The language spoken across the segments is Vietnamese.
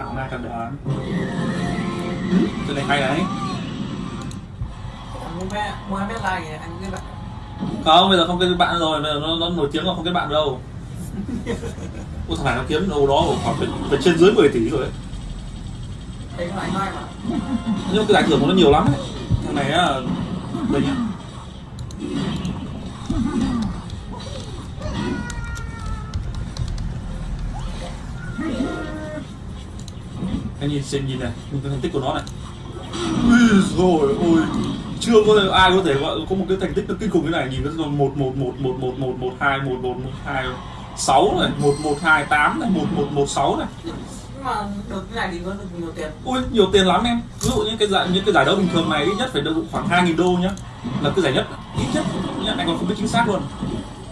ảo ma càng đá cái này hay đấy. Mohamed Mohamed like này anh biết bạn. Không bây giờ không kết bạn rồi. Bây giờ nó, nó nổi tiếng là không kết bạn đâu. Ôi thằng này nó kiếm đâu đó khoảng phải, phải trên dưới 10 tỷ rồi đấy. Anh nói mà. Nhưng mà cái giải thưởng của nó nhiều lắm đấy thằng này á đây nhá anh nhìn xem nhìn này nhìn cái thành tích của nó này Ui rồi ôi chưa có ai có thể gọi có một cái thành tích nó kinh khủng cái này nhìn nó một một một một một một một hai một một một hai sáu này một một hai tám này một một một sáu này nhưng mà được cái này thì có được nhiều tiền ui nhiều tiền lắm em ví dụ như cái giải những cái giải đấu bình thường này ít nhất phải được khoảng 2.000 đô nhá là cái giải nhất ít nhất nhá, anh còn không biết chính xác luôn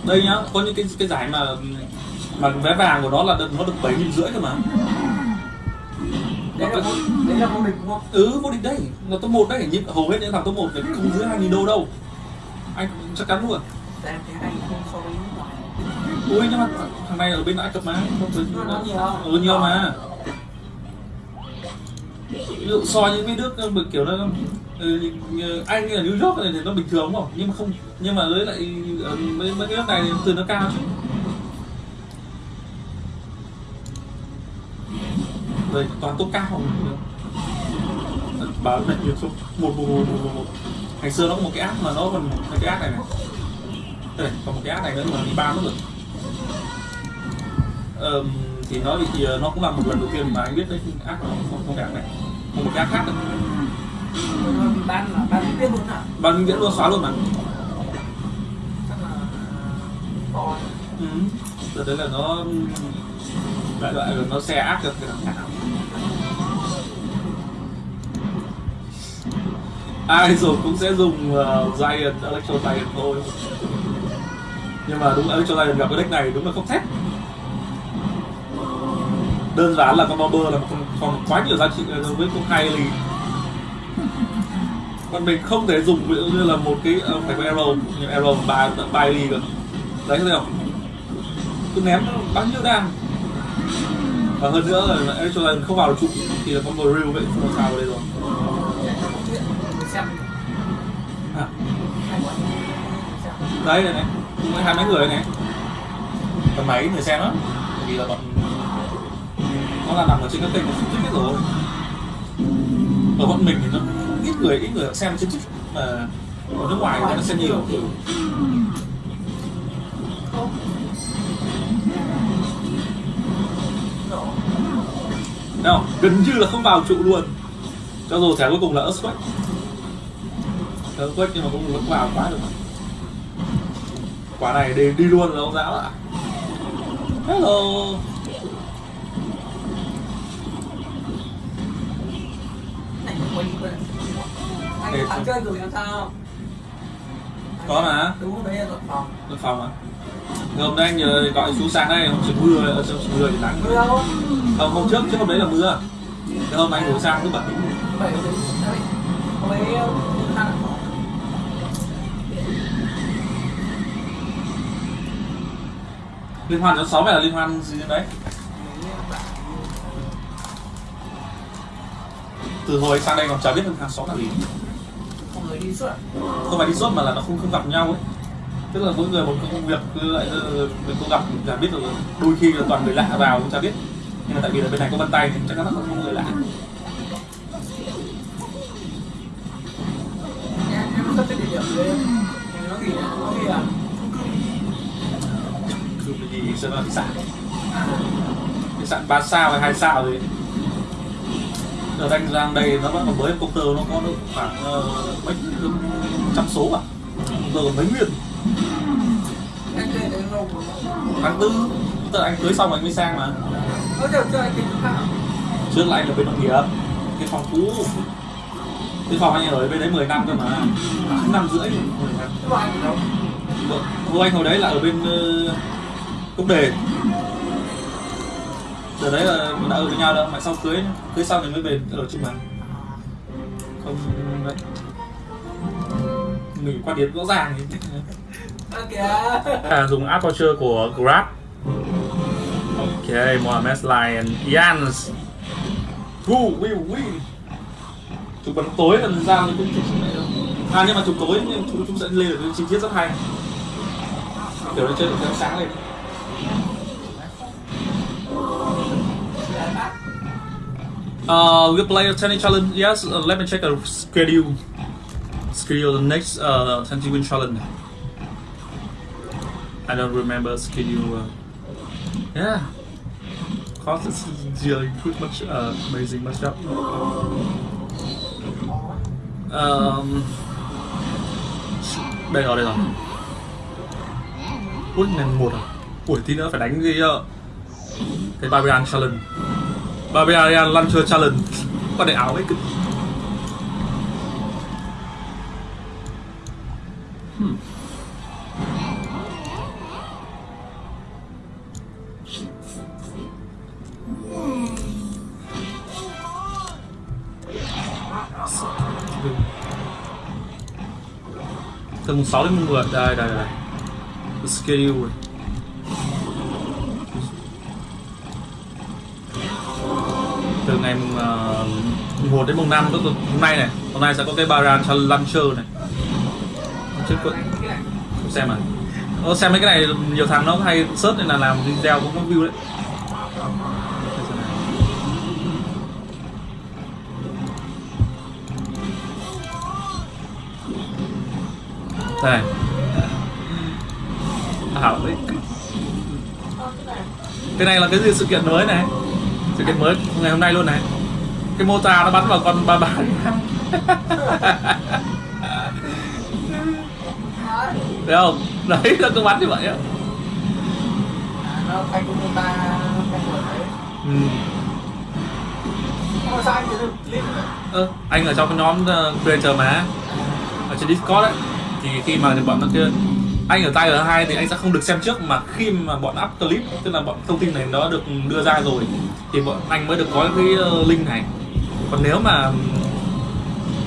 đây nhá có những cái cái giải mà mà vé vàng của nó là được nó được bảy nghìn rưỡi cơ mà đấy là vô đấy là vô địch không ừ vô địch đấy là top 1 đấy. Nhưng hầu hết những thằng top 1 thì không dưới 2.000 đô đâu. Anh chắc chắn luôn. Tại em thấy anh không so với nước ngoài. Ui nhưng mà thằng này ở bên Ai Cập mà không Nó nhiều. ừ, nhiều mà. Ví dụ so những cái nước ờ, kiểu nó ừ, như anh ở New York này thì nó bình thường không? Nhưng mà không nhưng mà với lại ờ, mấy mấy cái nước này thì từ nó cao chứ đây toàn tốt cao báo lệnh nhiều một một một một một. Ngày xưa nó có một cái app mà nó còn cái app này này. Đây còn một cái app này nữa mà đi ba nó rồi Ờm, thì nó thì ờ, nó cũng là một lần đầu tiên mà anh biết đấy app nó không không đẹp này. Không một cái app khác nữa. bán là bán biết luôn à ban viễn luôn xóa luôn mà. Ừ. Rồi đấy là nó đại loại là nó xe áp được cái thằng nào ai rồi cũng sẽ dùng uh, Giant Electro Giant thôi. Nhưng mà đúng Electro Giant gặp cái deck này đúng là không thép. Đơn giản là con Bomber là còn, còn quá nhiều giá trị đối với con hai lì. Còn mình không thể dùng ví dụ như là một cái uh, phải có arrow nhưng arrow ba ba lì cơ. Đấy thấy không cứ ném bao nhiêu đam? Và hơn nữa là Electro Giant không vào được trụ thì là con real vậy không sao vào đây rồi không chuyện người xem à, hay quá xem đấy này này hai mấy người này. Tầm mấy người xem đó Bởi vì là bọn nó là nằm ở trên các kênh của chính biết rồi. Ở bọn mình thì nó ít người ít người xem trên chính mà ở nước ngoài thì nó xem nhiều. Đâu gần như là không vào trụ luôn. Cho dù thẻ cuối cùng là Earthquake. Earthquake nhưng mà cũng vẫn vào quá được quả này đi, đi luôn rồi ông giáo ạ hello anh thẳng chơi rồi làm sao có mà đúng đấy là đội phòng được phòng à hôm nay anh nhờ gọi chú sang đây hôm trước mưa ở trong mưa thì nắng mưa đâu không hôm trước trước hôm đấy là mưa hôm anh ngủ sang thứ bảy bảy đến đấy hôm ấy liên hoan tháng sáu phải là liên hoan gì đấy? Từ hồi sang đây còn chả biết được tháng sáu là gì. À? không phải đi suốt mà là nó không không gặp nhau ấy. Tức là mỗi người một công việc cứ lại ờ, mình không gặp chả biết được đôi khi là toàn người lạ vào cũng chả biết. Nhưng mà tại vì là bên này có vân tay thì chắc chắn là không sẽ là khách sạn khách sạn ba sao hay hai sao gì. Giờ đang đang đây nó vẫn còn mới công tơ nó có được khoảng uh, mấy trăm số à? Công tơ mấy nguyên. Tháng tư tức là anh cưới xong anh mới sang mà. Trước là anh ở bên nội địa cái phòng cũ. Cái phòng anh ở bên đấy 10 năm cơ mà. Năm rưỡi. Vâng. Vâng, 10. Vợ anh hồi đấy là ở bên uh, công đề. Đợt đấy là mình đã ở với nhau đâu, mà sau cưới cưới xong thì mới về ở chung mà. Không đấy. Mình quan điểm rõ ràng thì ok. À, dùng app voucher của Grab. Ok, Mohamed Lion Jans who will win chụp bắn tối là ra thì cũng chụp này đâu à nhưng mà chụp tối nhưng chúng, chúng sẽ lên được chi tiết rất hay. Kiểu nó chơi được sáng lên Uh, we play a tennis challenge. Yes, uh, let me check the schedule. Schedule the next uh, tennis win challenge. I don't remember schedule. Uh, yeah, cause it's really good much uh, amazing matchup. Um, đây rồi đây rồi. Ui ngàn một à? Ui tí nữa phải đánh cái uh, cái Barbarian challenge. Barbarian Launcher Challenge. Con này áo ấy cực hmm. Từ 6 đến 10 Đây đây đây. The schedule rồi từ ngày ờ, mùng, uh, 1 đến mùng 5 tức là hôm nay này. Hôm nay sẽ có cái Baran Launcher này. Trước có xem à? Ờ, xem mấy cái này nhiều thằng nó hay search nên là làm video cũng có view đấy. Đây. Hảo đấy. Cái này là cái gì? Sự kiện mới này sự kiện mới ngày hôm nay luôn này. Cái mô tả nó bắn vào con ba ba thấy không? Đấy là cứ bắn như vậy á. Nó ta ừ. anh ở trong cái nhóm uh, creator mà. Ở trên discord ấy. Thì khi mà bọn nó kia anh ở tay ở hai thì anh sẽ không được xem trước, mà khi mà bọn up clip, tức là bọn thông tin này nó được đưa ra rồi, thì bọn anh mới được có cái ờ, link này. Còn nếu mà,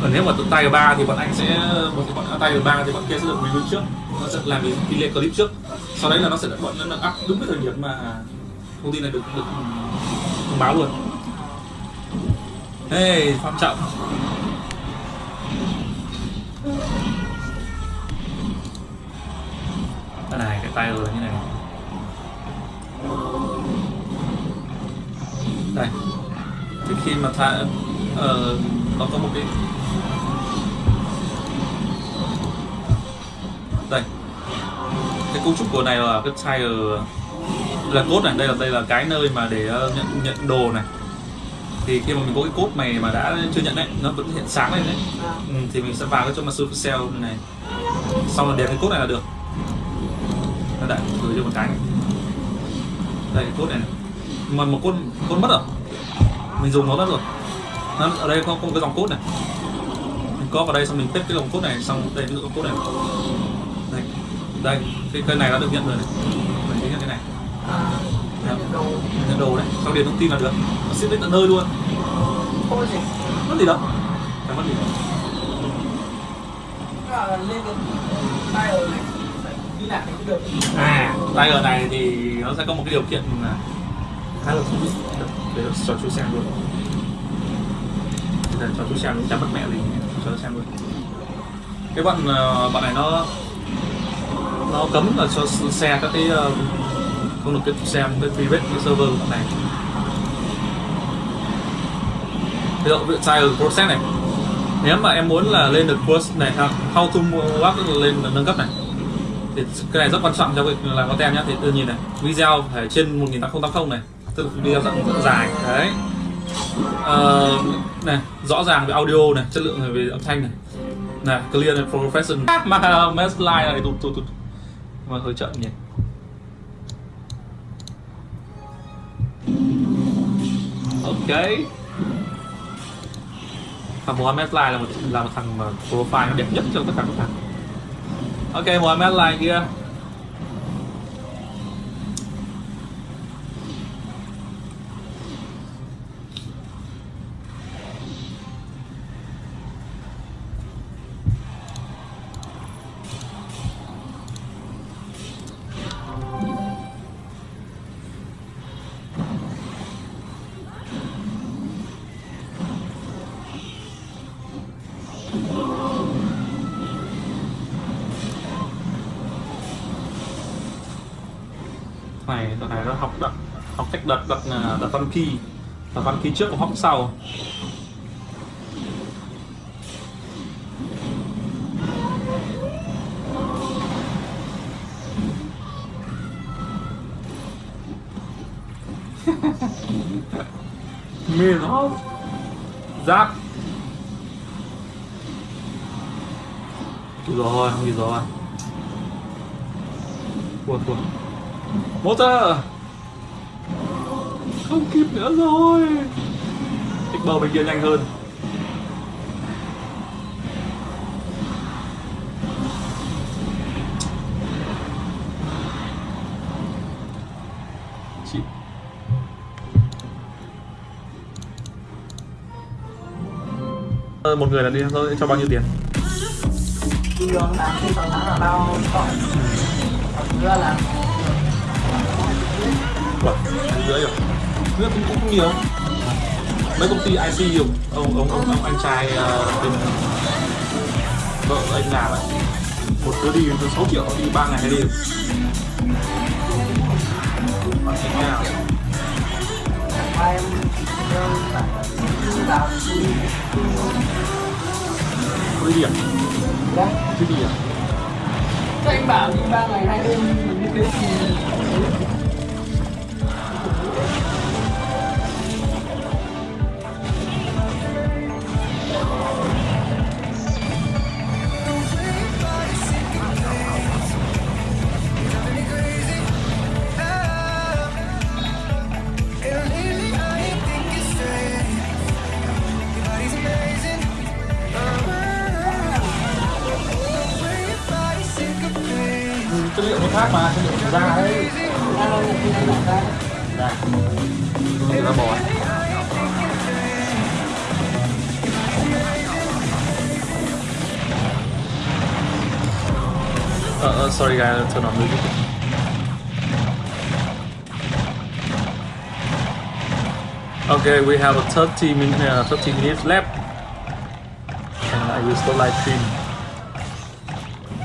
còn nếu mà tụi tay ở ba thì bọn anh sẽ, bọn bọn tay ở ba thì bọn kia sẽ được review trước, nó sẽ làm cái tỷ lệ clip trước. Sau đấy là nó sẽ được, bọn nó up đúng cái thời điểm mà thông tin này được được thông báo luôn. Hey, phạm trọng. Cái này cái tay như này. Đây. Thì khi mà tha ờ, nó có một cái đây. Cái cấu trúc của này là cái tire là cốt này. Đây là đây là cái nơi mà để ờ, nhận nhận đồ này. Thì khi mà mình có cái cốt này mà đã chưa nhận đấy nó vẫn hiện sáng lên đấy. À, ừ, thì mình sẽ vào cái chỗ mà supercell này. Xong rồi điền cái cốt này là được nó đẩy gửi cho một cái. Này. đây cốt này, này. mà một cốt cốt mất rồi. Mình dùng nó mất rồi. Nó ở đây có, có một cái dòng cốt này. Mình có vào đây xong mình paste cái dòng cốt này xong đây cái dòng cốt này. Đây đây cái cây này đã được nhận rồi này. Mình sẽ nhận cái này. À, nhận đồ đấy. Xong điền thông tin là được. Nó sẽ đến tận nơi luôn. Gì mất gì đâu. Chẳng mất gì Tức là lên cái này được à Tiger này thì nó sẽ có một cái điều kiện là khá là thú vị. Để cho chú xem luôn. Để cho chú xem chẳng mất mẹ gì cho nó xem luôn. Cái bọn bạn bọn này nó nó cấm là cho xe các cái ờ, không được cái xem cái private cái server của bọn này. Ví dụ ví sai ở process này? Nếu mà em muốn là lên được course này how to work lên, nâng cấp này thì cái này rất quan trọng cho việc làm content nhá. Thì tự nhìn này video phải trên 1080 này. Tự video rất, rất dài. Đấy. Ờ, này rõ ràng về audio này chất lượng về âm thanh này. Này clear này professional. Mà mess line này tụt tụt tụt. Mà hơi chậm nhỉ. Ok. Thằng Mohamed Lai là một là một thằng mà profile nó đẹp nhất trong tất cả các thằng ok mời Mohamed Line kia. Đợt này nó học đặt học cách đặt đặt à, đặt văn khi đặt văn khi trước và học sau. Mê nó. Giáp. Rồi, không gì rồi. Thua thua ta à? Không kịp nữa rồi. Tích bờ bên kia nhanh hơn. Chị. Ờ, một người là đi thôi, cho bao nhiêu tiền? Đường là cái phần ừ. là bao còn là là Vâng, rưỡi rồi. Rưỡi cũng, cũng nhiều. Mấy công ty IC nhiều. Ông, ông, ông, ông anh trai uh, bên vợ anh làm ấy Một đứa đi từ 6 triệu đi 3 ngày hai đêm Còn thế nào Có đi điểm, đi à Các anh bảo đi ba ngày hai đêm mình thế thì Ừ, chất liệu nó khác mà, chất liệu ra đấy. Ba lâu thì nó làm ra Da Người ta bò Uh, uh, sorry guys, turn on music. Okay, we have a 30 minutes, uh, 30 minutes left, and I will start live stream.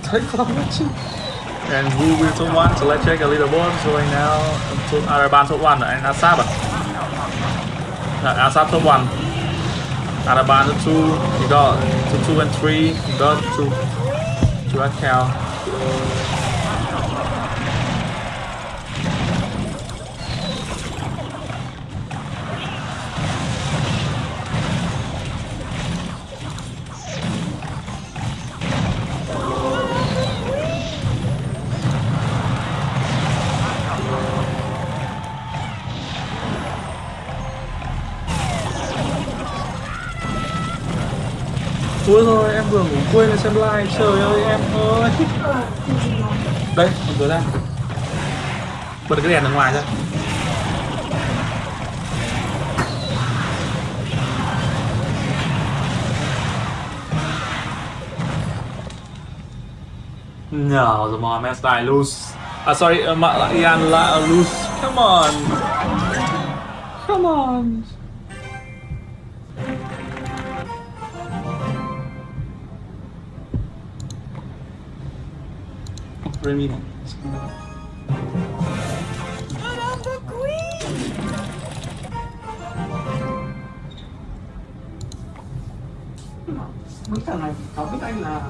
Thank you for watching. And who will top one? So let's check a leaderboard. So right now, top Araban top one and Asap. Uh, Asap top one. Araban top two. You got top two and three. You got two. Two account. Ui rồi em vừa ngủ quên là xem like Trời ơi em ơi Đây mở cửa ra Bật cái đèn ở ngoài ra No, the mom has died loose. Uh, à, sorry, uh, Ian la- loose. Come on. Come on. Remy này. Mấy thằng này có biết anh là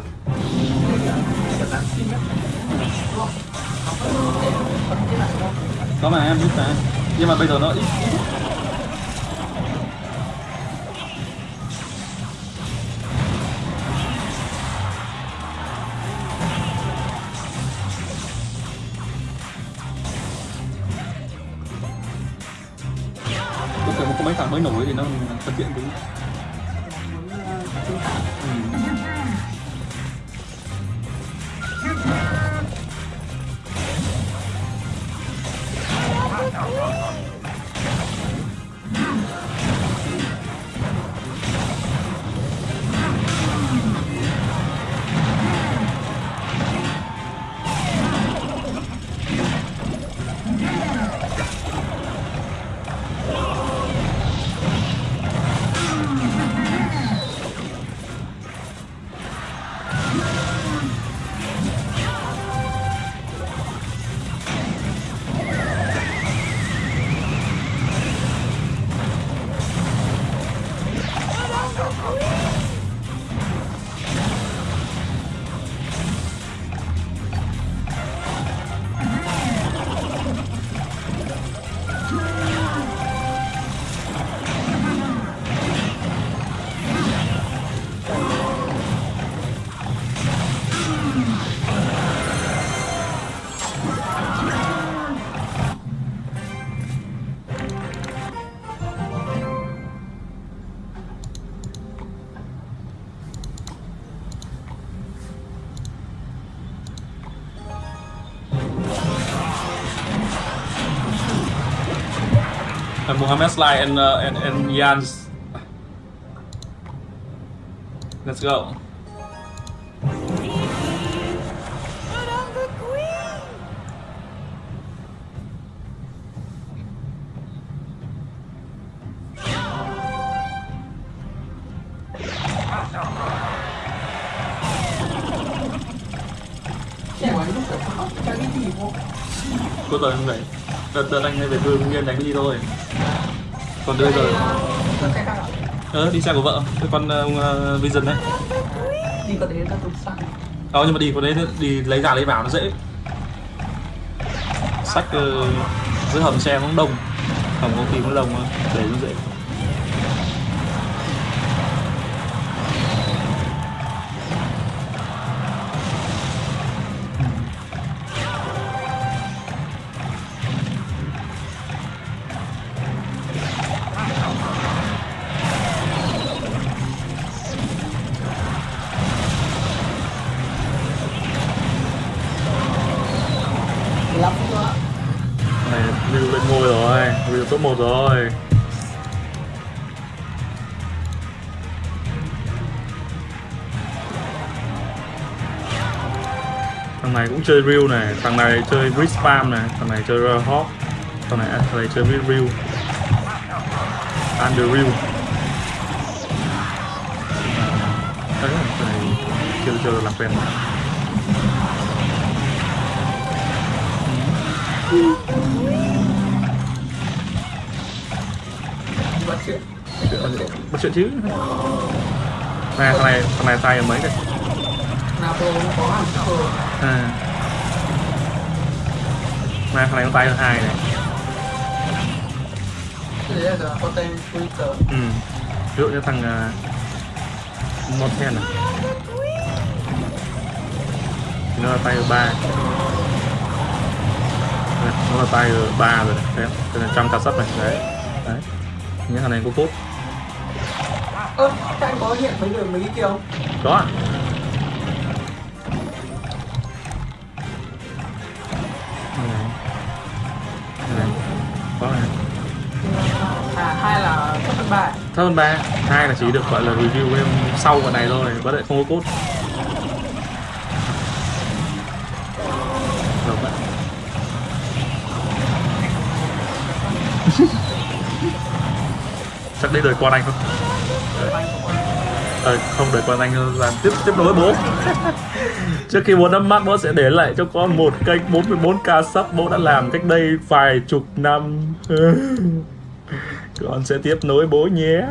Có mà em biết mà. Nhưng mà bây giờ nó ít ít. Mấy thằng mới nổi thì nó thực hiện đúng. Mohammed Sly and, uh, and, and Jans. Let's go. Cô I'm không vậy. Đợt đợt anh hay về thương Hưng đánh đi thôi. Còn khác à? ờ, đi xe của vợ, cái con uh, Vision đấy. Đi có ta tụt xăng Ờ nhưng mà đi có đấy đi lấy ra lấy vào nó dễ. Sách uh, dưới hầm xe cũng đông, hầm có khi đông á, để nó dễ. Thằng này cũng chơi real này thằng này chơi bridge spam này thằng này chơi uh, hop thằng này à, thằng này chơi với real. Under real. Đấy ờ, thằng này chưa chưa làm quen bắt chuyện bắt chuyện chứ. Này thằng này thằng này tay ở mấy đây Nato cũng có hẳn cờ à này thằng này có tay ở hai này. Thế đấy là có tên Twitter. Ừ. Ví dụ như thằng uh, Monten này. Thì nó là tay ở ba nó là tay ở ba rồi này đấy đây là trăm cà sắt này. Đấy đấy. Những thằng này có cốt Ơ, thế anh có hiện mấy người mấy cái kia không? có thấp hơn ba. Hai là chỉ được gọi là review game sau cái này thôi vẫn lại không có cốt. Được bạn. Chắc đây đời quan anh không? Ờ, không đời quan anh làm tiếp tiếp nối bố. Trước khi bố năm mắt bố sẽ để lại cho con một kênh 44k sub. Bố đã làm cách đây vài chục năm. con sẽ tiếp nối bố nhé.